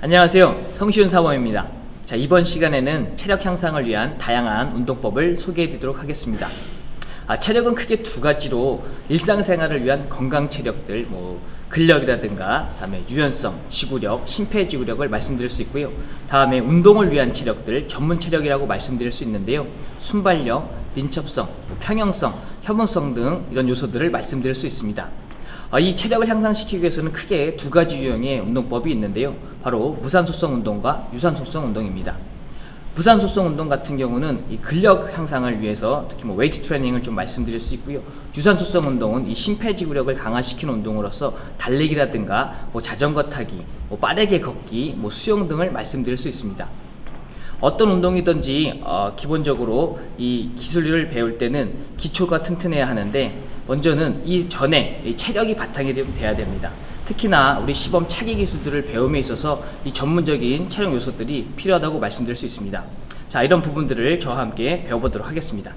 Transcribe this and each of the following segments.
안녕하세요. 성시훈 사범입니다. 자, 이번 시간에는 체력 향상을 위한 다양한 운동법을 소개해 드리도록 하겠습니다. 아, 체력은 크게 두 가지로 일상생활을 위한 건강 체력들, 뭐 근력이라든가 다음에 유연성, 지구력, 심폐지구력을 말씀드릴 수 있고요. 다음에 운동을 위한 체력들, 전문 체력이라고 말씀드릴 수 있는데요. 순발력, 민첩성, 뭐 평형성, 협응성 등 이런 요소들을 말씀드릴 수 있습니다. 아, 이 체력을 향상시키기 위해서는 크게 두 가지 유형의 운동법이 있는데요. 바로 무산소성 운동과 유산소성 운동입니다. 무산소성 운동 같은 경우는 이 근력 향상을 위해서 특히 뭐 웨이트 트레이닝을 좀 말씀드릴 수 있고요. 유산소성 운동은 이 심폐지구력을 강화시키는 운동으로서 달리기라든가 뭐 자전거 타기, 뭐 빠르게 걷기, 뭐 수영 등을 말씀드릴 수 있습니다. 어떤 운동이든지 어, 기본적으로 이 기술을 배울 때는 기초가 튼튼해야 하는데 먼저는 이 전에 이 체력이 바탕이 돼야 됩니다. 특히나 우리 시범 차기 기술들을 배움에 있어서 이 전문적인 체력 요소들이 필요하다고 말씀드릴 수 있습니다. 자, 이런 부분들을 저와 함께 배워보도록 하겠습니다.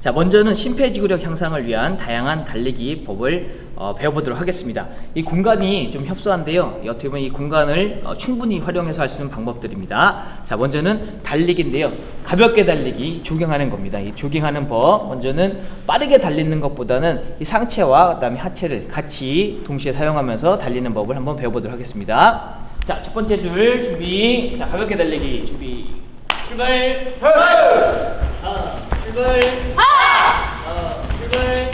자, 먼저는 심폐지구력 향상을 위한 다양한 달리기 법을 어, 배워보도록 하겠습니다. 이 공간이 좀 협소한데요. 어떻게 보면 이 공간을 어, 충분히 활용해서 할 수 있는 방법들입니다. 자, 먼저는 달리기인데요. 가볍게 달리기, 조깅하는 겁니다. 이 조깅하는 법, 먼저는 빠르게 달리는 것보다는 이 상체와 그다음에 하체를 같이 동시에 사용하면서 달리는 법을 한번 배워보도록 하겠습니다. 자, 첫 번째 줄 준비. 자, 가볍게 달리기 준비. 출발. 아, 출발. 어, 출발.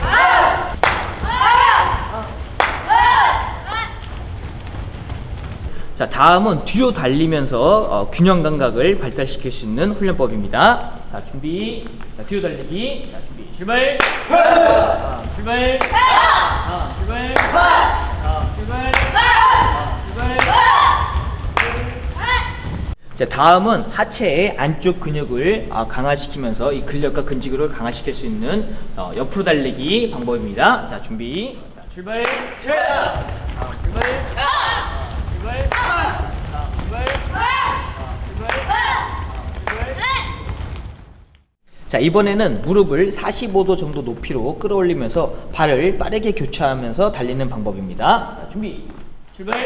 자, 다음은 뒤로 달리면서 어, 균형 감각을 발달시킬 수 있는 훈련법입니다. 자, 준비. 자, 뒤로 달리기. 자, 준비. 출발. 자, 출발. 자, 출발. 자, 출발. 자, 출발. 자, 다음은 하체의 안쪽 근육을 아, 강화시키면서 이 근력과 근지구를 강화시킬 수 있는 어, 옆으로 달리기 방법입니다. 자, 준비. 자, 출발. 자, 출발. 자, 출발. 자, 출발. 자, 출발. 자, 이번에는 무릎을 45도 정도 높이로 끌어올리면서 발을 빠르게 교차하면서 달리는 방법입니다. 자, 준비. 출발.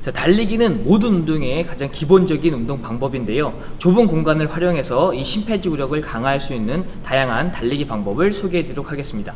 자, 달리기는 모든 운동의 가장 기본적인 운동 방법인데요. 좁은 공간을 활용해서 이 심폐지구력을 강화할 수 있는 다양한 달리기 방법을 소개해 드리도록 하겠습니다.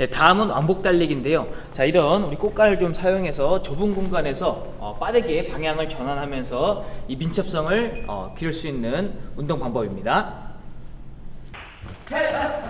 네, 다음은 왕복 달리기인데요. 자, 이런 우리 꽃가를 좀 사용해서 좁은 공간에서 어, 빠르게 방향을 전환하면서 이 민첩성을 어, 기를 수 있는 운동 방법입니다. 네,